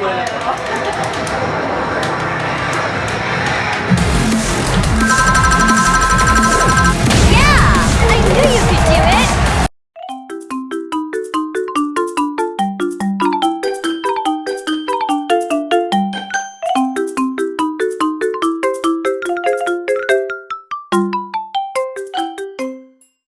覚えな。